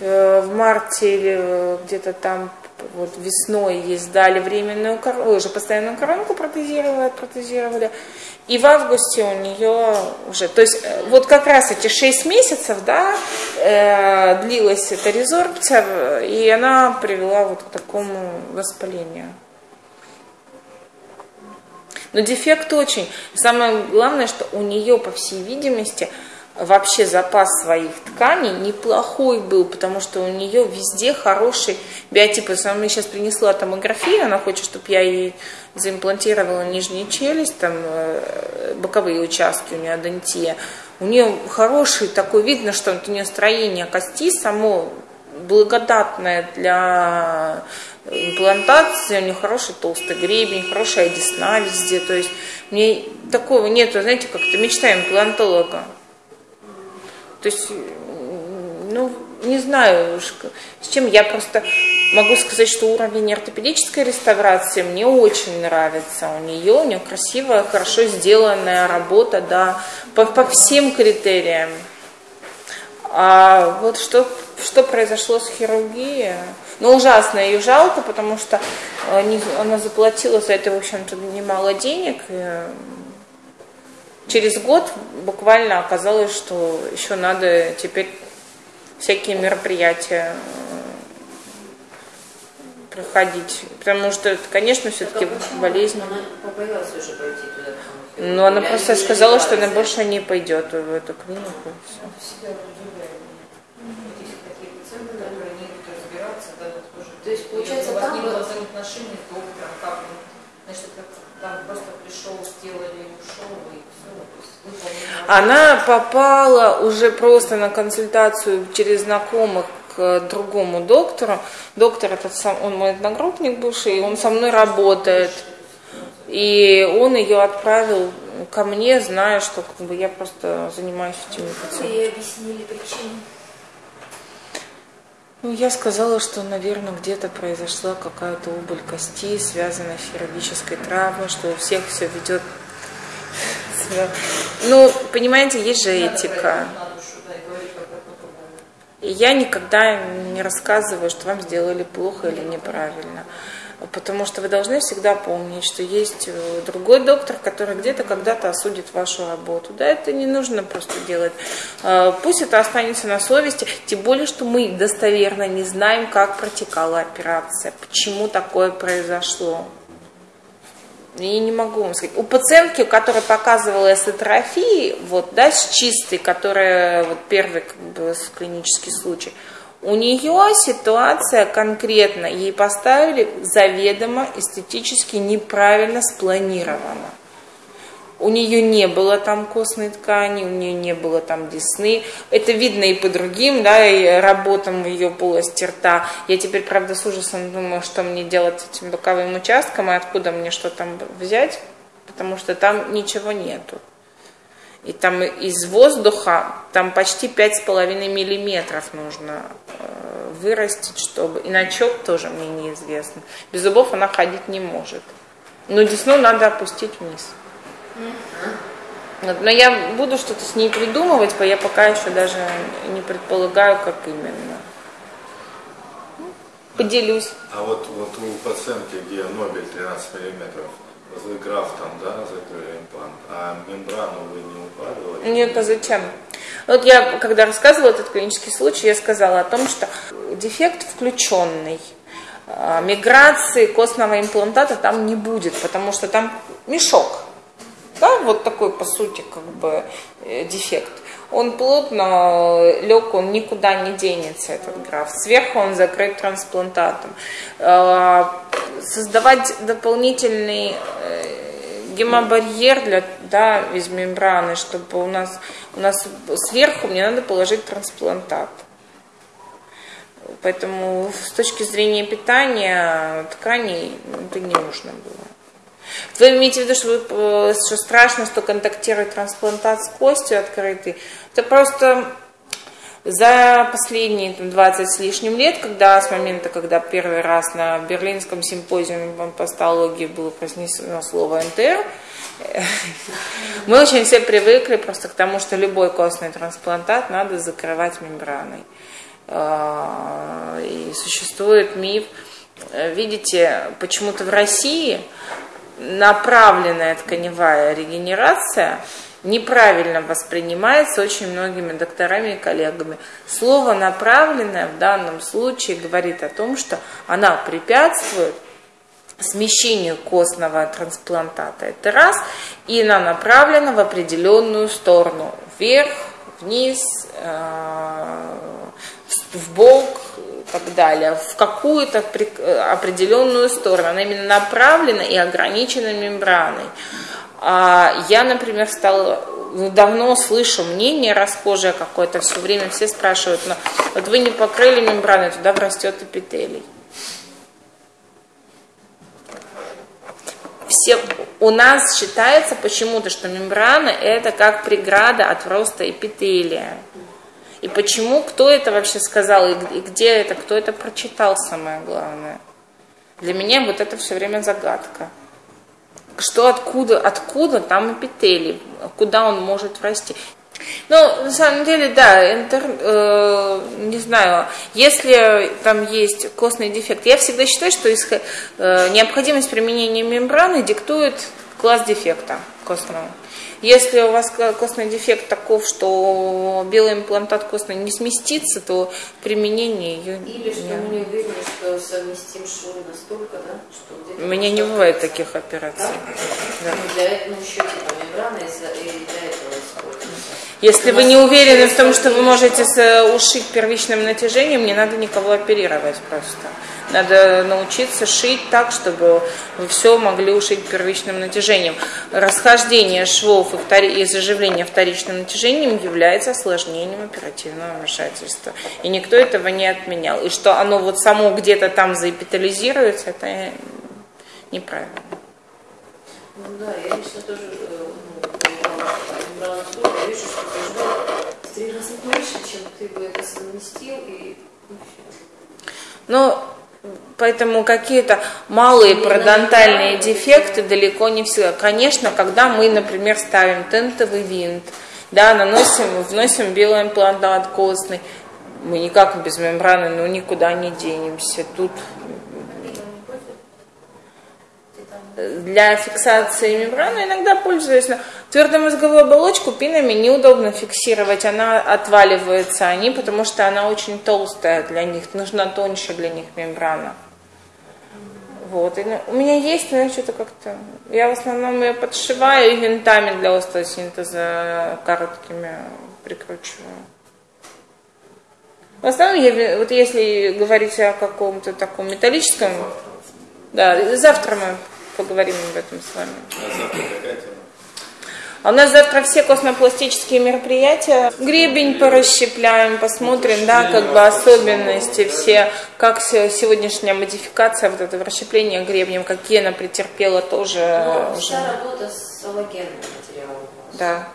в, в марте или где-то там вот весной ей сдали временную коронку, уже постоянную коронку протезировали, протезировали. И в августе у нее уже, то есть э, вот как раз эти 6 месяцев, да, э, длилась эта резорбция, и она привела вот к такому воспалению. Но дефект очень. Самое главное, что у нее, по всей видимости, вообще запас своих тканей неплохой был, потому что у нее везде хороший биотип. Она мне сейчас принесла томографию, она хочет, чтобы я ей заимплантировала нижнюю челюсть, там э, боковые участки у нее адентия. У нее хороший такой, видно, что у нее строение кости само благодатное для имплантации, у нее хороший толстый гребень, хорошая десна везде. То есть мне такого нету, знаете, как-то мечта имплантолога. То есть, ну, не знаю, с чем я просто могу сказать, что уровень ортопедической реставрации мне очень нравится. У нее, у нее красивая, хорошо сделанная работа, да, по, по всем критериям. А вот что, что произошло с хирургией? Ну, ужасно ее жалко, потому что они, она заплатила за это, в общем-то, немало денег. И через год буквально оказалось, что еще надо теперь всякие мероприятия э, проходить. Потому что, конечно, все-таки болезнь. Она побоялась уже пойти туда. Но она просто сказала, что она больше не пойдет в эту клинику. Все. То есть, получается, там не было взаимоотношений с доктором, как значит, там просто пришел, сделали, ушел, и все. Она попала уже просто на консультацию через знакомых к другому доктору. Доктор этот сам, он мой одногруппник бывший, и он со мной работает. И он ее отправил ко мне, зная, что как бы, я просто занимаюсь этими пациентами. И объяснили причину. Ну, я сказала, что, наверное, где-то произошла какая-то убыль кости, связанная с хирургической травмой, что у всех все ведет. Ну, понимаете, есть же этика. И я никогда не рассказываю, что вам сделали плохо или неправильно. Потому что вы должны всегда помнить, что есть э, другой доктор, который где-то когда-то осудит вашу работу. Да, это не нужно просто делать. А, пусть это останется на совести, тем более, что мы достоверно не знаем, как протекала операция, почему такое произошло. Я не могу вам сказать. У пациентки, у которой показывала эсотрофии, вот, да, с чистой, которая вот первый как бы, клинический случай, у нее ситуация конкретно, ей поставили заведомо эстетически неправильно спланировано. У нее не было там костной ткани, у нее не было там десны. Это видно и по другим, да, и работам ее полости рта. Я теперь, правда, с ужасом думаю, что мне делать с этим боковым участком и откуда мне что там взять, потому что там ничего нету. И там из воздуха там почти 5,5 миллиметров нужно э, вырастить, чтобы... И начок тоже мне неизвестно. Без зубов она ходить не может. Но десну надо опустить вниз. Вот, но я буду что-то с ней придумывать, я пока еще даже не предполагаю, как именно. Поделюсь. А вот, вот у пациентки, где Нобель 13 миллиметров, граф там, да, закрыли имплант, а мембрану вы не укладывали? Нет, а зачем? Вот я, когда рассказывала этот клинический случай, я сказала о том, что дефект включенный. А, миграции костного имплантата там не будет, потому что там мешок. Да, вот такой, по сути, как бы э, дефект. Он плотно лег, он никуда не денется, этот граф. Сверху он закрыт трансплантатом. Создавать дополнительный э, гемобарьер для, да, из мембраны, чтобы у нас, у нас сверху мне надо положить трансплантат. Поэтому с точки зрения питания тканей это не нужно было. Вы имеете в виду, что, вы, что страшно, что контактирует трансплантат с костью открытый? Это просто за последние 20 с лишним лет, когда с момента, когда первый раз на Берлинском симпозиуме по пастологии было произнесено слово НТР, Мы очень все привыкли просто к тому, что любой костный трансплантат надо закрывать мембраной. А, и существует миф, видите, почему-то в России направленная тканевая регенерация неправильно воспринимается очень многими докторами и коллегами. Слово «направленное» в данном случае говорит о том, что она препятствует смещению костного трансплантата. Это раз. И она направлена в определенную сторону. Вверх, вниз, э, в бок и так далее. В какую-то определенную сторону. Она именно направлена и ограничена мембраной. А я, например, стала ну, давно слышу мнение расхожее какое-то, все время все спрашивают, но вот вы не покрыли мембраной, туда врастет эпителий. Все, у нас считается почему-то, что мембрана это как преграда от роста эпителия. И почему, кто это вообще сказал, и где это, кто это прочитал, самое главное. Для меня вот это все время загадка что откуда, откуда там эпителий, куда он может расти. Ну, на самом деле, да, интер, э, не знаю, если там есть костный дефект, я всегда считаю, что э, необходимость применения мембраны диктует класс дефекта костного. Если у вас костный дефект таков, что белый имплантат костный не сместится, то применение ее... Или что мы не уверены, что совместим швы настолько, да, что... У меня не бывает таких операций. Да? Да. Ну, для этого еще типа мембрана и для этого используется. Если вы не уверены в том, что вы можете ушить первичным натяжением, не надо никого оперировать просто. Надо научиться шить так, чтобы вы все могли ушить первичным натяжением. Расхождение швов и, втори... и заживление вторичным натяжением является осложнением оперативного вмешательства. И никто этого не отменял. И что оно вот само где-то там заэпитализируется, это неправильно. Ну да, я лично тоже э, ну, брала я вижу, что ты в три раза больше, чем ты бы это совместил и ну, Поэтому какие-то малые парадонтальные дефекты далеко не всегда. Конечно, когда мы, например, ставим тентовый винт, да, наносим, вносим белый имплантат костный, мы никак без мембраны, ну, никуда не денемся. Тут для фиксации мембраны иногда пользуюсь. Но твердую мозговую оболочку пинами неудобно фиксировать, она отваливается они, потому что она очень толстая для них, нужна тоньше для них мембрана. Вот. И, ну, у меня есть, но что-то как-то... Я в основном ее подшиваю и винтами для остеосинтеза короткими прикручиваю. В основном, я, вот если говорить о каком-то таком металлическом... Да, завтра мы поговорим об этом с вами. А завтра какая тема? А у нас завтра все космопластические мероприятия. Гребень порасщепляем, посмотрим, да, как бы особенности все, как сегодняшняя модификация, вот это расщепление гребнем, какие она претерпела тоже. Но уже. работа с аллогенным материалом. Да.